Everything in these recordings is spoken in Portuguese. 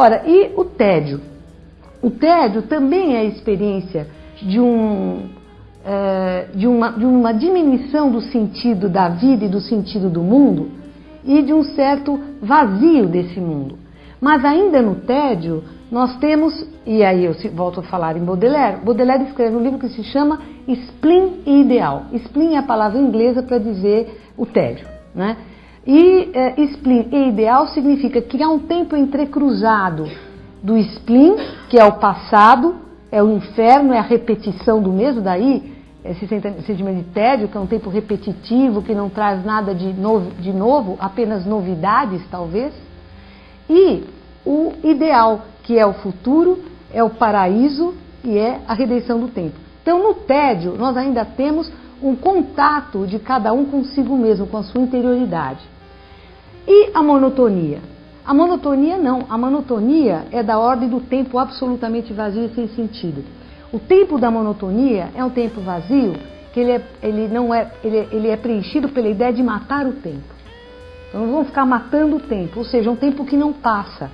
Ora, e o tédio? O tédio também é a experiência de, um, é, de, uma, de uma diminuição do sentido da vida e do sentido do mundo e de um certo vazio desse mundo. Mas ainda no tédio, nós temos, e aí eu volto a falar em Baudelaire, Baudelaire escreve um livro que se chama Spleen e Ideal. Spleen é a palavra inglesa para dizer o tédio. Né? E é, spleen e ideal significa há um tempo entrecruzado do spleen, que é o passado, é o inferno, é a repetição do mesmo, daí esse sentimento de tédio, que é um tempo repetitivo, que não traz nada de novo, de novo apenas novidades, talvez, e o ideal, que é o futuro, é o paraíso e é a redenção do tempo. Então, no tédio, nós ainda temos um contato de cada um consigo mesmo, com a sua interioridade. E a monotonia? A monotonia não. A monotonia é da ordem do tempo absolutamente vazio e sem sentido. O tempo da monotonia é um tempo vazio que ele é, ele não é, ele, ele é preenchido pela ideia de matar o tempo. Então não vão ficar matando o tempo, ou seja, um tempo que não passa.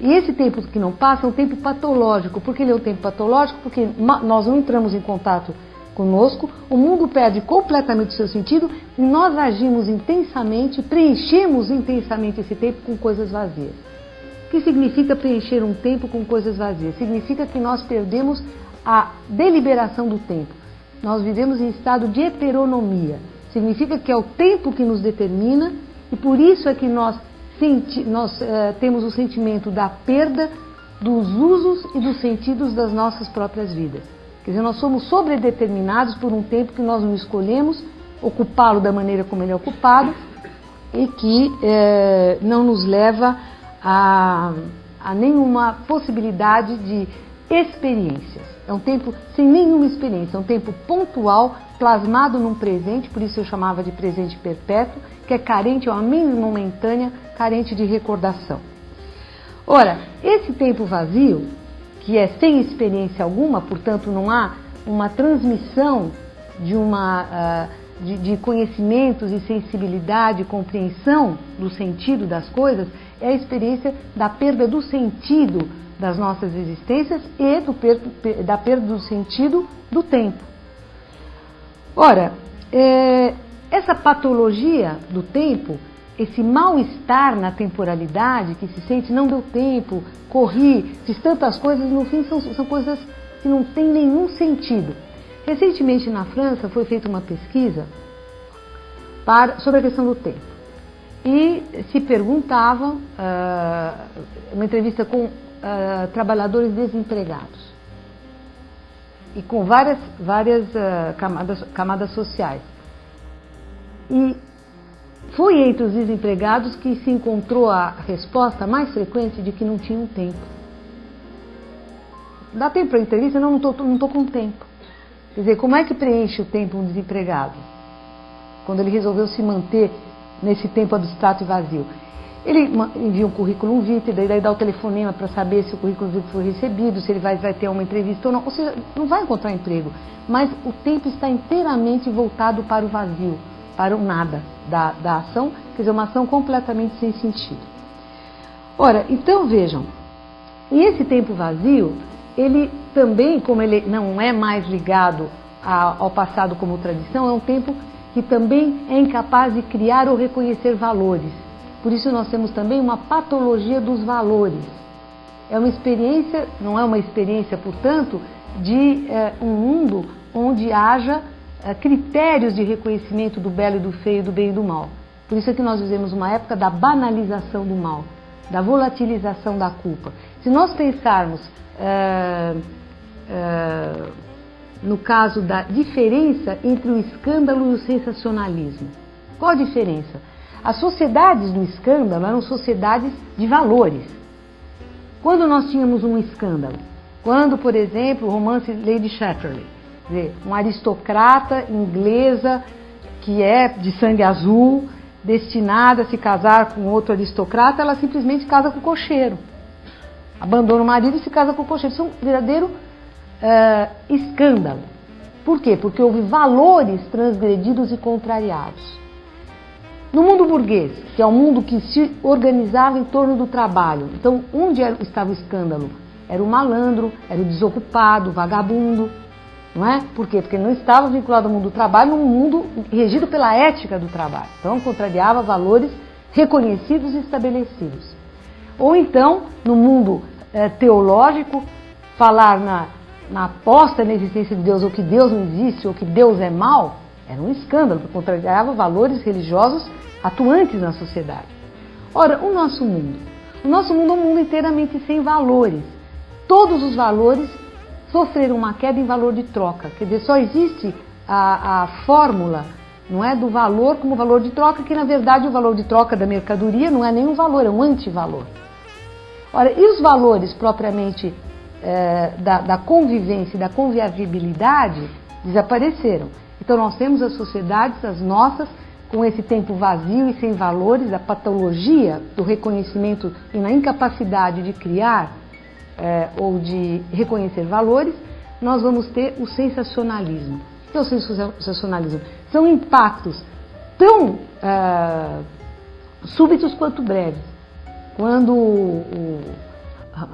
E esse tempo que não passa é um tempo patológico. Por que ele é um tempo patológico? Porque nós não entramos em contato conosco, o mundo perde completamente o seu sentido e nós agimos intensamente, preenchemos intensamente esse tempo com coisas vazias. O que significa preencher um tempo com coisas vazias? Significa que nós perdemos a deliberação do tempo. Nós vivemos em estado de heteronomia. Significa que é o tempo que nos determina e por isso é que nós, senti nós uh, temos o sentimento da perda dos usos e dos sentidos das nossas próprias vidas. Quer dizer, nós somos sobredeterminados por um tempo que nós não escolhemos ocupá-lo da maneira como ele é ocupado e que é, não nos leva a, a nenhuma possibilidade de experiências. É um tempo sem nenhuma experiência, é um tempo pontual, plasmado num presente, por isso eu chamava de presente perpétuo, que é carente, é uma mente momentânea, carente de recordação. Ora, esse tempo vazio que é sem experiência alguma, portanto não há uma transmissão de, uma, uh, de, de conhecimentos e sensibilidade, compreensão do sentido das coisas, é a experiência da perda do sentido das nossas existências e do per, da perda do sentido do tempo. Ora, é, essa patologia do tempo esse mal-estar na temporalidade que se sente, não deu tempo, corri, fiz tantas coisas, no fim são, são coisas que não têm nenhum sentido. Recentemente na França foi feita uma pesquisa para, sobre a questão do tempo. E se perguntava, uh, uma entrevista com uh, trabalhadores desempregados e com várias, várias uh, camadas, camadas sociais. E foi entre os desempregados que se encontrou a resposta mais frequente de que não tinham tempo. Dá tempo para a entrevista? Não, não estou não tô com tempo. Quer dizer, como é que preenche o tempo um desempregado? Quando ele resolveu se manter nesse tempo abstrato e vazio. Ele envia um currículo vitae, daí, daí dá o telefonema para saber se o currículo vitae foi recebido, se ele vai, vai ter uma entrevista ou não. Ou seja, não vai encontrar emprego. Mas o tempo está inteiramente voltado para o vazio para o nada da, da ação, quer dizer, uma ação completamente sem sentido. Ora, então vejam, e esse tempo vazio, ele também, como ele não é mais ligado ao passado como tradição, é um tempo que também é incapaz de criar ou reconhecer valores. Por isso nós temos também uma patologia dos valores. É uma experiência, não é uma experiência, portanto, de é, um mundo onde haja critérios de reconhecimento do belo e do feio, do bem e do mal. Por isso é que nós vivemos uma época da banalização do mal, da volatilização da culpa. Se nós pensarmos é, é, no caso da diferença entre o escândalo e o sensacionalismo, qual a diferença? As sociedades do escândalo eram sociedades de valores. Quando nós tínhamos um escândalo, quando, por exemplo, o romance Lady Chatterley, dizer, uma aristocrata inglesa que é de sangue azul, destinada a se casar com outro aristocrata, ela simplesmente casa com o cocheiro. Abandona o marido e se casa com o cocheiro. Isso é um verdadeiro uh, escândalo. Por quê? Porque houve valores transgredidos e contrariados. No mundo burguês, que é um mundo que se organizava em torno do trabalho, então onde estava o escândalo? Era o malandro, era o desocupado, o vagabundo, não é? Por quê? Porque não estava vinculado ao mundo do trabalho, num mundo regido pela ética do trabalho. Então contrariava valores reconhecidos e estabelecidos. Ou então, no mundo é, teológico, falar na, na aposta na existência de Deus, ou que Deus não existe, ou que Deus é mal, era um escândalo, porque contrariava valores religiosos atuantes na sociedade. Ora, o nosso mundo. O nosso mundo é um mundo inteiramente sem valores. Todos os valores sofreram uma queda em valor de troca. Quer dizer, só existe a, a fórmula não é do valor como valor de troca, que na verdade o valor de troca da mercadoria não é nenhum valor, é um antivalor. Ora, e os valores propriamente é, da, da convivência e da conviabilidade desapareceram. Então nós temos as sociedades, as nossas, com esse tempo vazio e sem valores, a patologia do reconhecimento e na incapacidade de criar é, ou de reconhecer valores, nós vamos ter o sensacionalismo. O que é o sensacionalismo? São impactos tão é, súbitos quanto breves. Quando o,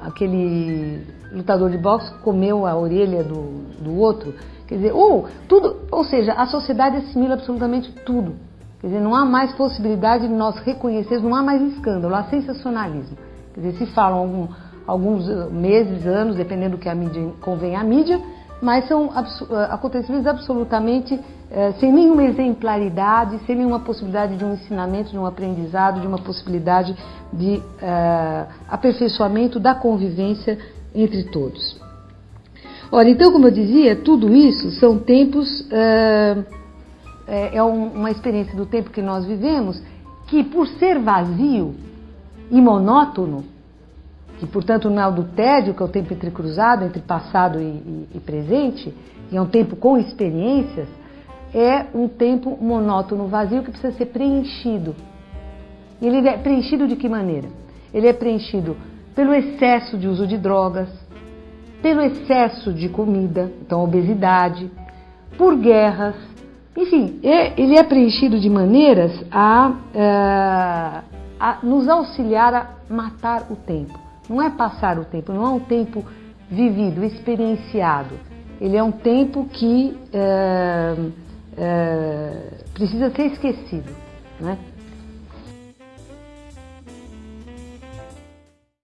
aquele lutador de boxe comeu a orelha do, do outro, quer dizer, ou tudo, ou seja, a sociedade assimila absolutamente tudo. Quer dizer, não há mais possibilidade de nós reconhecermos, não há mais escândalo, há sensacionalismo. Quer dizer, se falam algum, alguns meses, anos, dependendo do que a mídia convém à mídia, mas são eh, acontecimentos absolutamente eh, sem nenhuma exemplaridade, sem nenhuma possibilidade de um ensinamento, de um aprendizado, de uma possibilidade de eh, aperfeiçoamento da convivência entre todos. Ora, então, como eu dizia, tudo isso são tempos, é, é uma experiência do tempo que nós vivemos, que por ser vazio e monótono, que portanto é o do tédio, que é o tempo entrecruzado entre passado e, e, e presente, e é um tempo com experiências, é um tempo monótono, vazio, que precisa ser preenchido. E ele é preenchido de que maneira? Ele é preenchido pelo excesso de uso de drogas, pelo excesso de comida, então obesidade, por guerras, enfim, ele é preenchido de maneiras a, eh, a nos auxiliar a matar o tempo. Não é passar o tempo, não é um tempo vivido, experienciado. Ele é um tempo que é, é, precisa ser esquecido. Né?